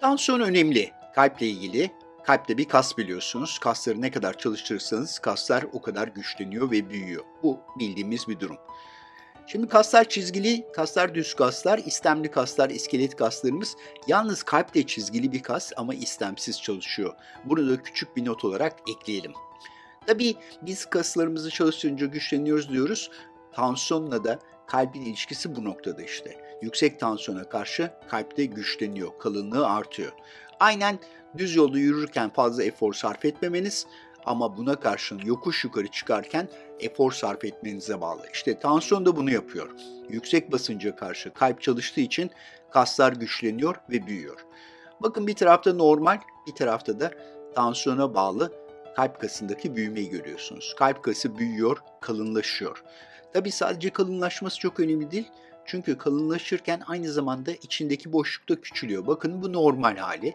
Tansiyon önemli. Kalple ilgili. Kalpte bir kas biliyorsunuz. Kasları ne kadar çalıştırırsanız kaslar o kadar güçleniyor ve büyüyor. Bu bildiğimiz bir durum. Şimdi kaslar çizgili, kaslar düz kaslar, istemli kaslar, iskelet kaslarımız. Yalnız kalp de çizgili bir kas ama istemsiz çalışıyor. Bunu da küçük bir not olarak ekleyelim. Tabii biz kaslarımızı çalıştırınca güçleniyoruz diyoruz. Tansiyonla da kalbin ilişkisi bu noktada işte. Yüksek tansiyona karşı kalpte güçleniyor, kalınlığı artıyor. Aynen düz yolda yürürken fazla efor sarf etmemeniz ama buna karşın yokuş yukarı çıkarken efor sarf etmenize bağlı. İşte tansiyon da bunu yapıyor. Yüksek basınca karşı kalp çalıştığı için kaslar güçleniyor ve büyüyor. Bakın bir tarafta normal, bir tarafta da tansiyona bağlı kalp kasındaki büyümeyi görüyorsunuz. Kalp kası büyüyor, kalınlaşıyor. Tabi sadece kalınlaşması çok önemli değil. Çünkü kalınlaşırken aynı zamanda içindeki boşluk da küçülüyor. Bakın bu normal hali.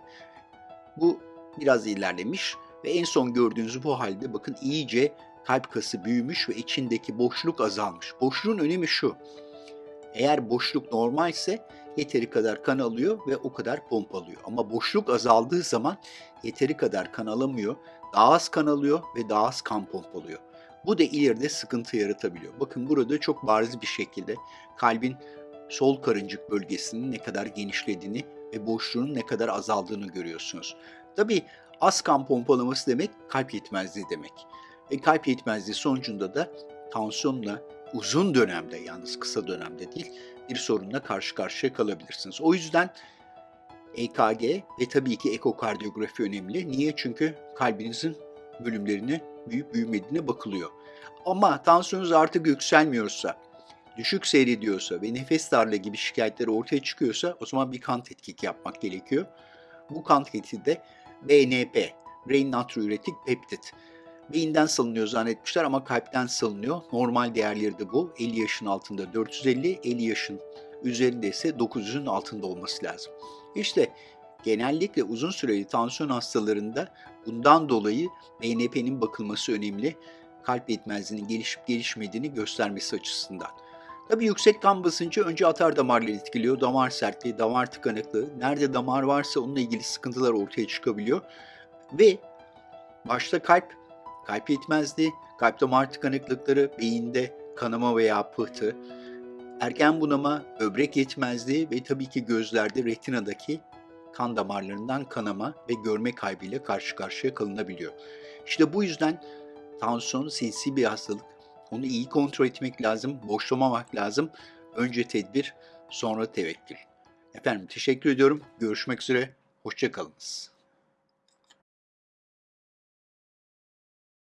Bu biraz ilerlemiş ve en son gördüğünüz bu halde bakın iyice kalp kası büyümüş ve içindeki boşluk azalmış. Boşluğun önemi şu. Eğer boşluk normalse yeteri kadar kan alıyor ve o kadar pompalıyor. Ama boşluk azaldığı zaman yeteri kadar kan alamıyor, daha az kan alıyor ve daha az kan pompalıyor. Bu da ileride sıkıntı yaratabiliyor. Bakın burada çok bariz bir şekilde kalbin sol karıncık bölgesinin ne kadar genişlediğini ve boşluğunun ne kadar azaldığını görüyorsunuz. Tabii az kan pompalaması demek kalp yetmezliği demek. Ve kalp yetmezliği sonucunda da tansiyonla uzun dönemde yalnız kısa dönemde değil bir sorunla karşı karşıya kalabilirsiniz. O yüzden EKG ve tabii ki ekokardiyografi önemli. Niye? Çünkü kalbinizin bölümlerine büyüyüp büyümediğine bakılıyor. Ama tansiyonunuz artık yükselmiyorsa, düşük seyrediyorsa ve nefes darlığı gibi şikayetler ortaya çıkıyorsa o zaman bir kan tetkiki yapmak gerekiyor. Bu kan tetkiki de BNP, Brain Natriuretic Peptide. Beyinden salınıyor zannetmişler ama kalpten salınıyor. Normal değerleri de bu. 50 yaşın altında 450, 50 yaşın üzerinde ise 900'ün altında olması lazım. İşte genellikle uzun süreli tansiyon hastalarında bundan dolayı BNP'nin bakılması önemli. Kalp yetmezliğinin gelişip gelişmediğini göstermesi açısından. Tabii yüksek kan basıncı önce atar damarları etkiliyor. Damar sertliği, damar tıkanıklığı. Nerede damar varsa onunla ilgili sıkıntılar ortaya çıkabiliyor. Ve başta kalp, kalp yetmezliği, kalp damar tıkanıklıkları, beyinde kanama veya pıhtı, erken bunama, böbrek yetmezliği ve tabii ki gözlerde retinadaki kan damarlarından kanama ve görme kaybıyla karşı karşıya kalınabiliyor. İşte bu yüzden tansiyon sinsi bir hastalık. Onu iyi kontrol etmek lazım, boşlamamak lazım. Önce tedbir, sonra tevekkül. Efendim teşekkür ediyorum. Görüşmek üzere. Hoşçakalınız.